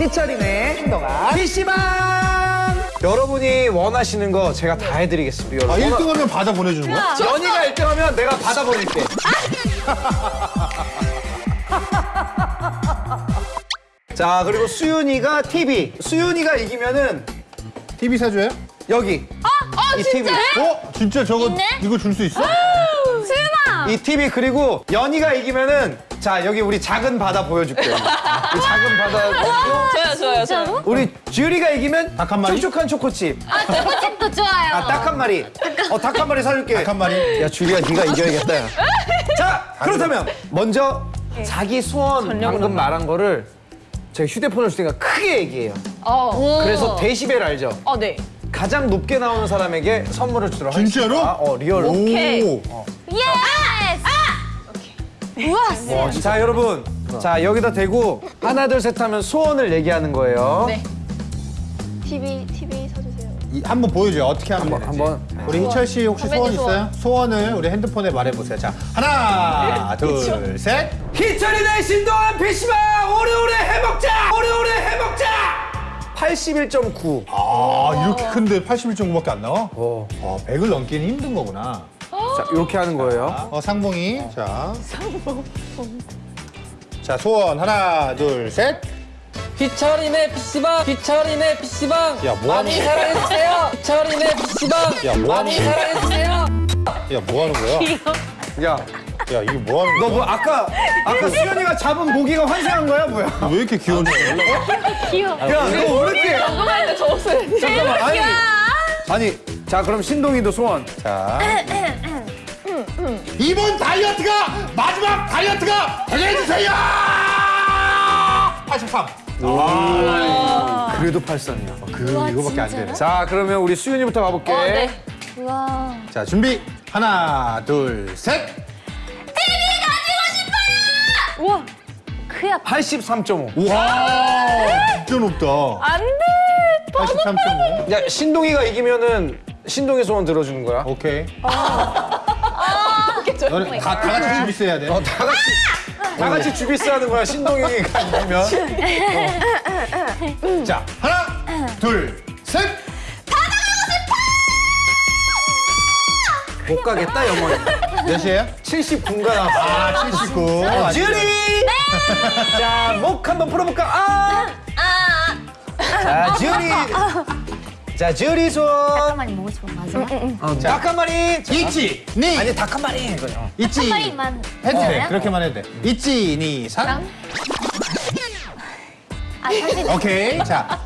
희철이네 신동아 PC방 여러분이 원하시는 거 제가 다 해드리겠습니다 아, 1등 하면 받아 보내주는 거야? 연희가 1등 하면 내가 받아버릴게 자 그리고 수윤이가 TV 수윤이가 이기면은 TV 사줘요? 여기 어, 이 TV 어? 진짜 저거 있네? 이거 줄 수 있어? 수윤아! 이 TV 그리고 연희가 이기면은 자 여기 우리 작은 바다 보여줄게요 이 작은 바다 좋아요, 좋아요, 좋아요. 우리 주율이가 이기면 닭 한 마리? 촉촉한 초코칩 아, 초코칩도 좋아요. 아딱한 마리 어 닭 한 마리 사줄게 닭 한 마리. 야 주리야 네가 이겨야겠다 야. 자 그렇다면 먼저 자기 소원 방금 말한 거를 제가 휴대폰을 줄 테니까 크게 얘기해요 어. 그래서 데시벨 알죠? 어, 네. 가장 높게 나오는 사람에게 선물을 주도록 하겠습니다 진짜로? 어 real로 오케이. 오. Yes! 우와, 어, 자 여러분 자 여기다 대고 하나 둘 셋 하면 소원을 얘기하는 거예요 네. TV, TV 사주세요. 이- 한번 보여줘요. 어떻게 하면 한번 되는지. 한번 우리 희철 씨 혹시 소원. 있어요? 소원을 우리 핸드폰에 말해보세요. 자, 하나, 둘, 셋. 희철이네 신동한 PC방 오래오래 해먹자 오래오래 해먹자 81.9 아, 이렇게 큰데 81.9밖에 안 나와? 어. 어, 100을 넘기는 힘든 거구나. 자 이렇게 하는 거예요 어, 상봉이. 자. 자, 소원 하나, 둘, 셋. 피처리네 PC방 피처리네 PC방 야, 뭐 하는 많이 거야? 사랑해주세요 피처리네 PC방 야, 뭐 하는 많이 거야? 사랑해주세요 야, 뭐 하는 거야? 야 야, 이게 뭐 하는 너 거야? 뭐 아까 아까 수현이가 잡은 모기가 환생한 거야 뭐야? 왜 이렇게 귀여운지 몰라? 귀여워. 야너왜 이렇게 궁금한데 저 목소리. 잠깐만 아니 아니 자 그럼 신동이도 소원 자. 이번 다이어트가 마지막 다이어트가 되게 해주세요! 83. 그래도 팔선이야. 그, 우와, 이거밖에 안? 되네. 자 그러면 우리 수윤이부터 가볼게. 어, 네. 우와. 자, 준비. 하나, 둘, 셋. 우와. 그야 83.5. 우와, 진짜 높다. 안 돼. 83.5. 야 신동이가 이기면은 신동이 소원 들어주는 거야. 오케이. 조용히. 너네 다, 다 같이 준비스 해야 돼. 어 다 같이 다 같이 주비스 하는 거야 신동이가 이기면. 자, 하나, 둘, 셋. 못 가겠다 영원히. 몇이에요? 79가 나왔어. 아, 79. 어, 주리. 자목 한번 풀어볼까? 아. 자 주리. 자 주리 소원. 잠깐만 먹고 싶어 마지막. 어, 닭한 마리. 자, 있지, 니. 아니 닭한 마리. 이거요. 있지. 빨리만 해도 돼. 먹어요? 그렇게만 해도 돼. 있지, 니, 산. 아 사실 오케이. 자.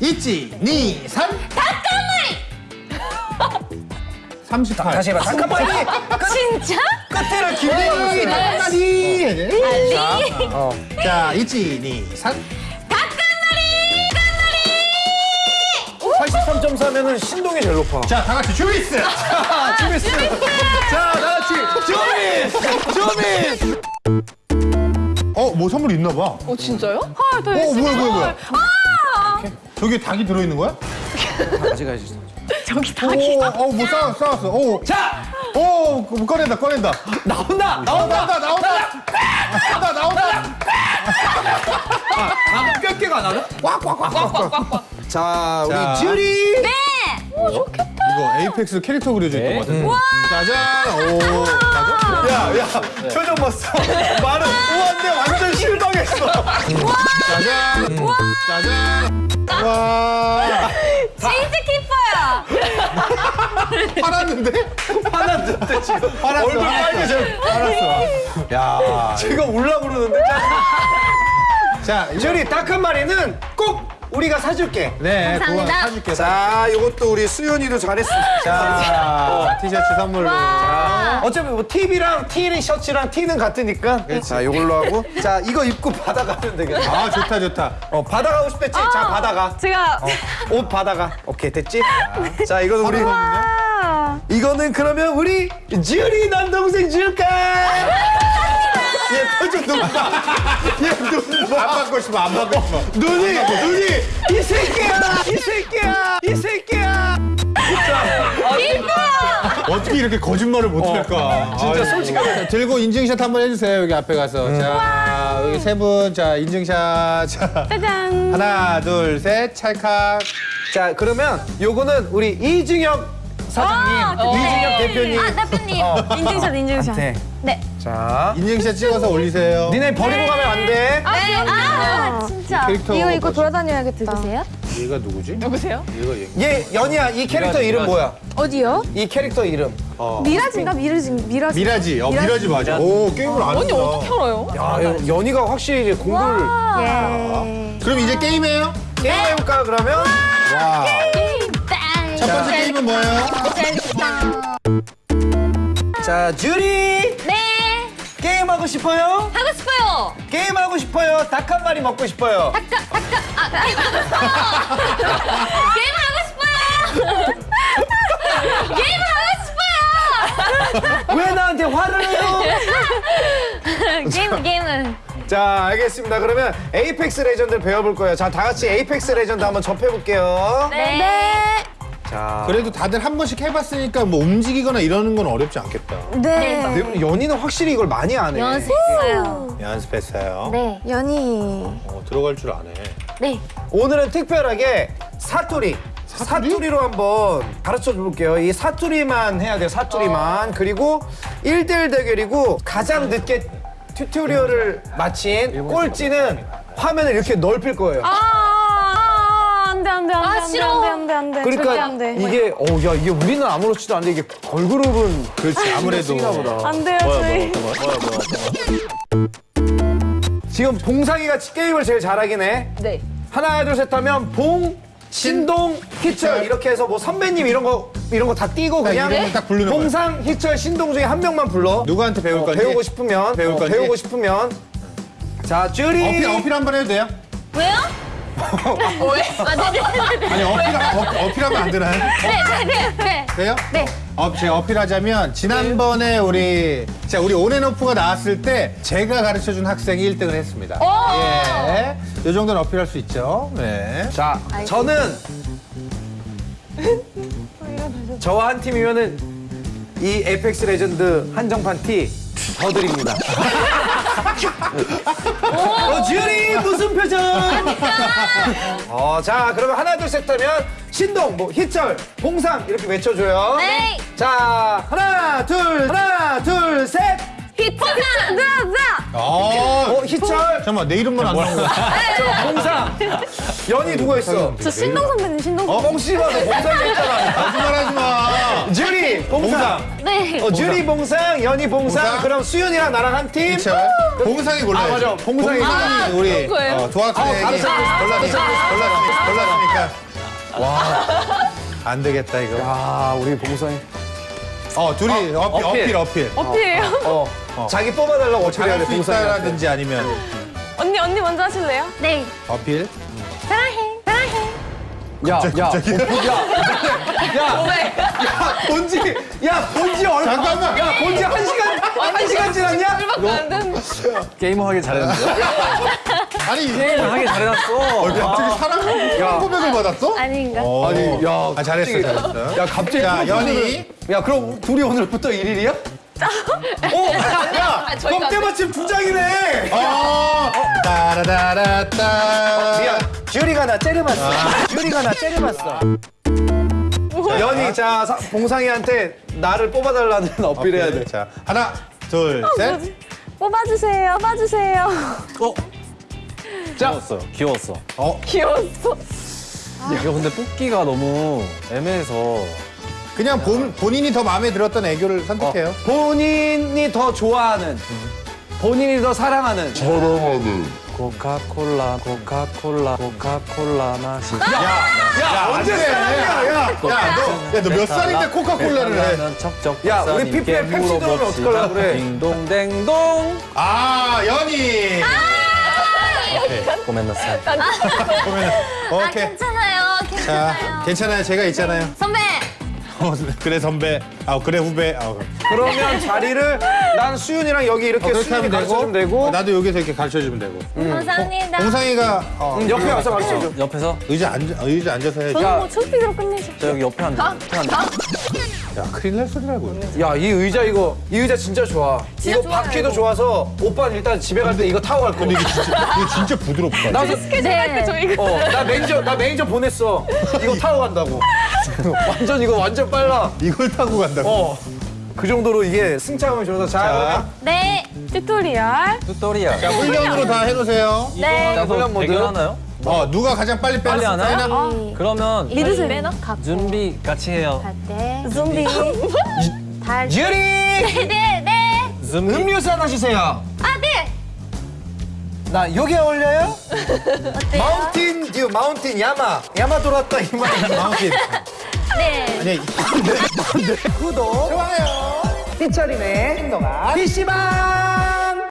있지, 니, 산. 닭가마리. 38. 다시 해봐. 닭한 마리. 진짜? 끝에를 니, 기대고 닭가마리. 알리? 어. 자, 있지, 니, 산. 83.4면은 신동이 제일 높아. 자, 다 같이 주비스. 자, 주비스. 자, 다 같이 주비스. 주비스. 어, 뭐 선물 있나 봐. 어, 진짜요? 헐, 더 어, 열심히. 뭐야, 뭐야, 뭐야. 아! 저기에 닭이 들어있는 거야? 가져가야지. 저기 오, 어, 뭐 싸, 싸웠어. 오, 자, 오, 뭐 꺼낸다, 꺼낸다. 나온다. 나온다, 나온다, 나온다. 나온다, 나온다. 아, 몇 개가 나나? 자, 우리 자. 주리. 네. 이거 에이펙스 캐릭터 그려져 있던 것 같은데. 짜잔, 오, 짜잔. 야, 야, 표정 봤어. 말은 우한데 완전 실망했어. 짜잔, 짜잔. 와, 치즈 키퍼야. 팔았는데? 화났는데 지금. 팔았어, 얼굴. 빨개져. 팔았어. 야, 지금 울라 그러는데. 자, 주리 닭한 마리는 꼭 우리가 사줄게. 네, 그거 감사합니다. 사줄게. 자, 이것도 우리 수연이도 잘했어. 자, 티셔츠 선물로. 자, 어차피 뭐 TV랑 T 셔츠랑 T는 같으니까. 자, 이걸로 하고. 자, 이거 입고 받아가면 되겠다. 아, 좋다, 좋다. 어, 받아가고 싶댔지? 자, 받아가. 제가 어, 옷 받아가. 오케이, 됐지? 자, 이거는 우리. 아. 이거는 그러면 우리 주리 남동생 줄까? 얘 표정 너무 봐. 얘눈 안 받고 싶어, 안 받고 싶어. 눈이 눈이 이 새끼야 이 새끼야 이 새끼야 어떻게 이렇게 거짓말을 못할까? 진짜 아이고. 솔직하게. 자, 들고 인증샷 한번 해주세요 여기 앞에 가서. 자 여기 세 분 자 인증샷. 자 짜잔. 하나 둘 셋 찰칵. 자 그러면 요거는 우리 이중혁 사장님, 아, 그때. 이중혁 대표님. 아, 대표님. 인증샷, 인증샷. 네. 네. 자, 인증샷 찍어서 올리세요. 니네 버리고 가면 안 돼. 아, 네. 아, 진짜. 캐릭터 이거 입고? 돌아다녀야겠다. 누구세요? 얘가 누구지? 누구세요? 얘가 얘. 얘 연희야 이 캐릭터 이름 뭐야? 어디요? 이 캐릭터 이름. 어. 미라진가? 미라진, 미라진. 미라지. 어 미라지 맞아. 오 게임을 안 언니. 어떻게 알아요? 야 연- 연희가 확실히 이제 공부를 예. 그럼 이제 게임해요? 게임 해볼까 그러면? 와. 땡. 첫 번째 게임은 뭐예요? 자 주리 네. 게임 싶어요? 하고 싶어요. 게임 하고 싶어요? 닭 한 마리 먹고 싶어요? 닭, 닭, 닭. 아, 게임 하고 싶어요. 게임 하고 싶어요. 게임 하고 싶어요. 왜 나한테 화를 내요? 게임, 게임은. 자 알겠습니다. 그러면 Apex Legends를 배워볼 거예요. 자 다 같이 Apex Legends 한번 접해볼게요. 네. 자 그래도 다들 한 번씩 해봤으니까 뭐 움직이거나 이러는 건 어렵지 않겠다. 네. 네, 연희는 확실히 이걸 많이 안 해. 연습했어요. 연습했어요. 네. 연희. 어, 들어갈 줄 아네. 네. 오늘은 특별하게 사투리. 사투리? 사투리로 한번 가르쳐 볼게요. 이 사투리만 해야 돼요. 사투리만. 그리고 1대1 대결이고 가장 늦게 튜토리얼을 마친 꼴찌는 화면을 이렇게 넓힐 거예요. 아, 안 돼, 안 돼, 안 돼. 아, 안 돼, 싫어. 안 돼, 안 돼, 안 돼. 절대 그러니까 안 돼. 이게 어야 이게 우리는 아무렇지도 않은데 이게 걸그룹은 그렇지 아무래도. 쓰이나 보다. 안 돼요, 저희. 지금 봉상이가 게임을 제일 잘하긴 해. 네. 하나 둘 셋 하면 봉 신동 희철 이렇게 해서 뭐 선배님 이런 거 이런 거 다 띄고 그냥 이름을 딱 부르는 거야. 봉상 희철 신동 중에 한 명만 불러. 누구한테 배울 어, 건지. 배우고 싶으면 배울 어, 건지. 배우고 싶으면 자 쭈리 어필 어필 한 번 해도 돼요? 왜요? 왜? 아, 네, 네, 네, 네. 아니 어필 어, 어필하 면 안 되나요? 네, 네, 네, 네. 돼요? 네. 어, 제가 어필하자면 지난번에 우리 자 우리 온앤오프가 나왔을 때 제가 가르쳐준 학생이 1등을 했습니다. 예, 이 정도는 어필할 수 있죠. 네. 자 저는 저와 한 팀이면은 이 Apex Legends 한정판 티 더 드립니다. 어, 쭈리 무슨 표정? 어, 자, 그러면 하나, 둘, 셋 하면 신동, 뭐, 희철, 봉상 이렇게 외쳐줘요. 네. 자, 하나, 둘, 하나, 둘, 셋. 네. 아, 어, 희철, 잠깐만 내 이름만 안 나온 거야. 저 봉상. 연이 누가 있어? 저 신동 선배님, 신동 어, 선배님. 뻥씨가 너 봉상 있잖아. 거짓말 하지 마. 주리, 봉상. 네. 어, 주리 봉상, 연이 봉상. 봉상. 그럼 수연이랑 나랑 한 팀. 희철. 봉상이 골라야지. 아, 맞아. 봉상이. 봉상이 우리 그런 거예요? 어, 도학생이 아, 골랐으니까. 와. 안 되겠다 이거. 아, 우리 봉상이. 어 둘이 어, 어필 어필 어필. 어필해요? 어, 자기 뽑아달라고 어떻게 해야 돼. 있다라든지 아니면 언니 언니 먼저 하실래요? 네. 어필. 사랑해, 사랑해. 야, 야, 갑자기? 어, 야, 야, 왜? 야, 본지, 야, 본지 얼마? 잠깐만. 야, 본지 한 시간, 한 시간 지났냐? 게임을 하길 잘했는데? 아니 게임을 하길 잘해놨어. 갑자기 사랑 사랑 고백을 받았어? 아닌가? 어. 아니, 야, 아, 잘했어, 잘했어. 야, 갑자기. 자, 프로포즈를- 연희. 야, 그럼 둘이 오늘부터 일일이야? 어, 야, 아, 저희가 그럼 때마침 두 장이네. 어. 따라라라따. 미안, 듀리가 나 째려봤어. 듀리가 나 째려봤어. 연희, 자, 사- 봉상이한테 나를 뽑아달라는 어필해야 돼. 자 하나 둘 셋. 뽑아주세요, 뽑아주세요. 귀여웠어. 귀여웠어. 어 귀여웠어. 이거 근데 뽑기가 너무 애매해서 그냥 본, 본인이 더 마음에 들었던 애교를 선택해요. 본인이 더 좋아하는, 본인이 더 사랑하는. 코카콜라, 코카콜라, 코카콜라 맛이. 야, 언제 돼. 사랑이야, 야. 야 너 야 너 몇 살인데 코카콜라를 해? 는 척척 야, 우리 PPL 펩시 들어오면. 어떡하려고 그래. 딩동댕동. 아 연희. 고멘나사이. 그러면 아, 오케이. 괜찮아요, 자 괜찮아요. 괜찮아요. 제가 있잖아요. 선배, 어, 그래 선배. 아 그래 후배. 아, 그러면 자리를 난 수윤이랑 여기 이렇게 그렇게 수윤이 가르쳐주면 되고 어, 나도 여기서 이렇게 가르쳐 주면 되고. 감사합니다. 공상이가 어, 음, 옆에 와서 가르쳐줘. 옆에서 의자 앉아 의자 앉아서 해야지. 저는 뭐 초피드로 끝내죠. 저 여기 옆에 앉아. 옆에 앉아. 야 큰일 날 소리 라고. 야, 이 의자 이거 이 의자 진짜 좋아. 이거 좋아요, 바퀴도 이거. 좋아서 오빠는 일단 집에 갈 때 이거 타고 갈 거야. 근데 이게 진짜 이게 진짜 부드럽다. 나도 스케줄 할때 저 이거. 어, 나 매니저 나 매니저 보냈어. 이거 타고 간다고. 완전 이거 완전 빨라. 이걸 타고 간다고. 어. 그 정도로 이게 승차감이 좋아서 자, 자, 네. Tutorial. Tutorial. 자 훈련으로 다 해놓으세요. 네. 나도 훈련 모드. 대결하나요? 어 누가 가장 빨리 빨리 빼나? 하나요? 빼나? 그러면 믿으세요. 매너 갖고 준비 같이 해요. 갈때. 달. 유리 네, 네. 준비. 음료수 하나 주세요. 아, 네. 나 여기 어울려요? 어때요? 마운틴 듀 마운틴 야마 야마 돌았다 이 말. 마운틴. 네. 아니 구독 좋아요. 피처링의 신동아 PC방.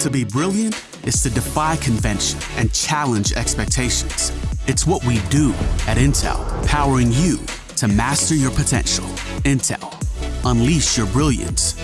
To be brilliant is to defy convention and challenge expectations. It's what we do at Intel, powering you to master your potential. Intel, unleash your brilliance